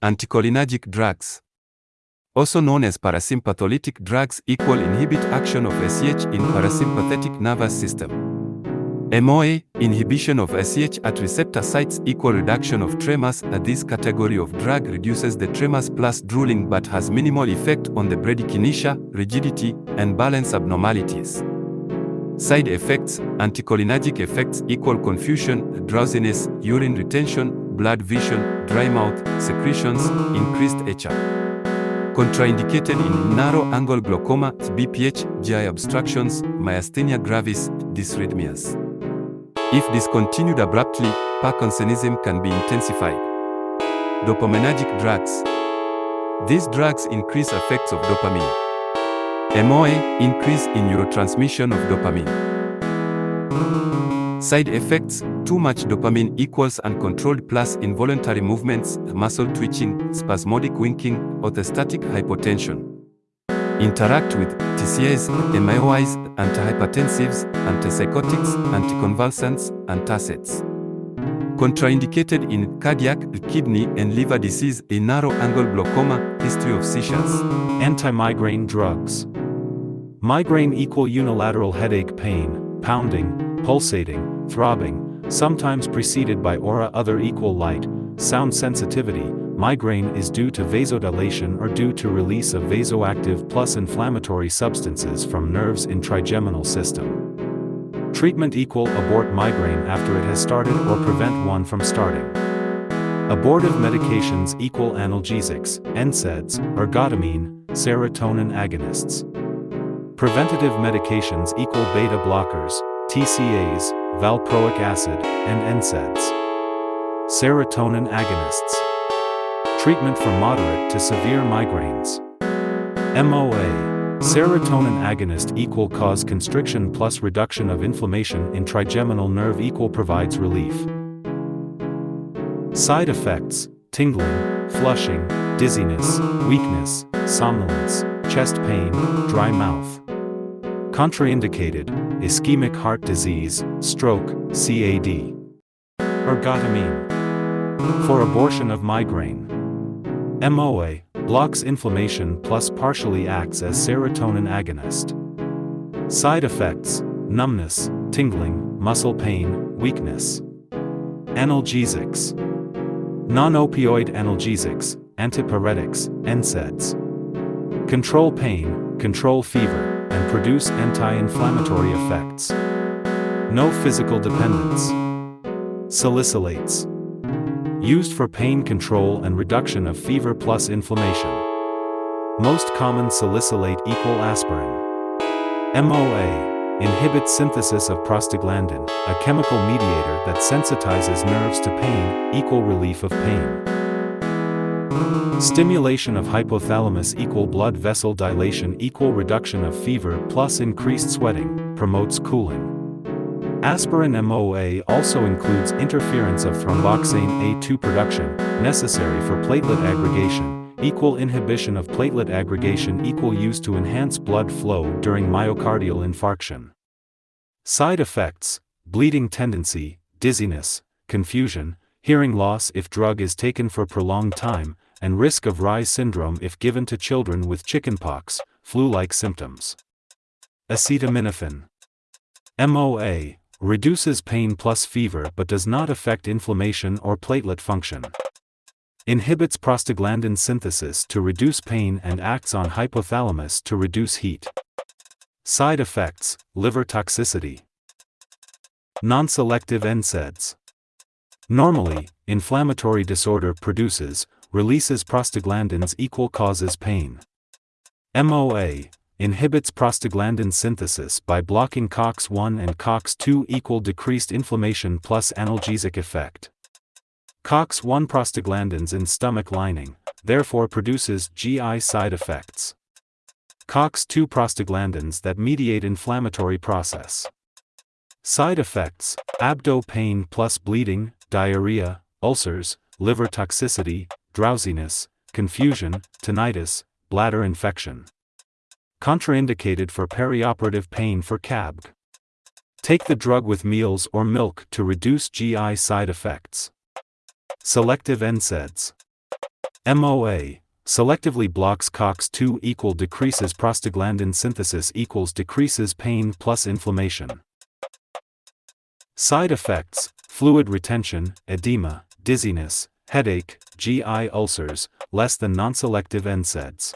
Anticholinergic drugs, also known as parasympatholytic drugs, equal inhibit action of SH in parasympathetic nervous system. MOA, inhibition of SH at receptor sites equal reduction of tremors. This category of drug reduces the tremors plus drooling but has minimal effect on the bradykinesia, rigidity, and balance abnormalities. Side effects, anticholinergic effects equal confusion, drowsiness, urine retention, blurred vision, dry mouth, secretions, increased HR. Contraindicated in narrow angle glaucoma, BPH, GI obstructions, myasthenia gravis, dysrhythmias. If discontinued abruptly, Parkinsonism can be intensified. Dopaminergic drugs. These drugs increase effects of dopamine. MOA, increase in neurotransmission of dopamine. Side effects Too much dopamine equals uncontrolled plus involuntary movements, muscle twitching, spasmodic winking, orthostatic hypotension. Interact with TCAs, MAOIs, antihypertensives, antipsychotics, anticonvulsants, antacids. Contraindicated in cardiac, kidney, and liver disease, a narrow angle glaucoma, history of seizures. Anti-migraine drugs. Migraine equal unilateral headache pain, pounding, pulsating, throbbing, sometimes preceded by aura other equal light, sound sensitivity, migraine is due to vasodilation or due to release of vasoactive plus inflammatory substances from nerves in trigeminal system. Treatment equal abort migraine after it has started or prevent one from starting. Abortive medications equal analgesics, NSAIDs, ergotamine, serotonin agonists. Preventative medications equal beta blockers, TCAs, valproic acid, and NSAIDs. Serotonin agonists. Treatment for moderate to severe migraines. MOA. Serotonin agonist equal cause constriction plus reduction of inflammation in trigeminal nerve equal provides relief. Side effects, tingling, flushing, dizziness, weakness, somnolence, chest pain, dry mouth. Contraindicated, ischemic heart disease, stroke, CAD. Ergotamine. For abortion of migraine. MOA, blocks inflammation plus partially acts as serotonin agonist. Side effects, numbness, tingling, muscle pain, weakness. Analgesics. Non-opioid analgesics, antipyretics, NSAIDs. Control pain, control fever, produce anti-inflammatory effects. No physical dependence. Salicylates. Used for pain control and reduction of fever plus inflammation. Most common salicylate equal aspirin. MOA inhibits synthesis of prostaglandin, a chemical mediator that sensitizes nerves to pain, equal relief of pain. Stimulation of hypothalamus equal blood vessel dilation equal reduction of fever plus increased sweating, promotes cooling. Aspirin MOA also includes interference of thromboxane A2 production, necessary for platelet aggregation, equal inhibition of platelet aggregation equal use to enhance blood flow during myocardial infarction. Side effects, bleeding tendency, dizziness, confusion, hearing loss if drug is taken for prolonged time, and risk of Reye's syndrome if given to children with chickenpox, flu-like symptoms. Acetaminophen. MOA reduces pain plus fever but does not affect inflammation or platelet function. Inhibits prostaglandin synthesis to reduce pain and acts on hypothalamus to reduce heat. Side effects, liver toxicity. Non-selective NSAIDs. Normally, inflammatory disorder produces, releases prostaglandins equal causes pain. MOA inhibits prostaglandin synthesis by blocking COX-1 and COX-2 equal decreased inflammation plus analgesic effect. COX-1 prostaglandins in stomach lining, therefore produces GI side effects. COX-2 prostaglandins that mediate inflammatory process. Side effects, abdo pain plus bleeding, diarrhea, ulcers, liver toxicity, drowsiness, confusion, tinnitus, bladder infection. Contraindicated for perioperative pain for CABG. Take the drug with meals or milk to reduce GI side effects. Selective NSAIDs. MOA selectively blocks COX2 equal decreases prostaglandin synthesis equals decreases pain plus inflammation. Side effects fluid retention, edema, dizziness, headache, GI ulcers, less than non-selective NSAIDs.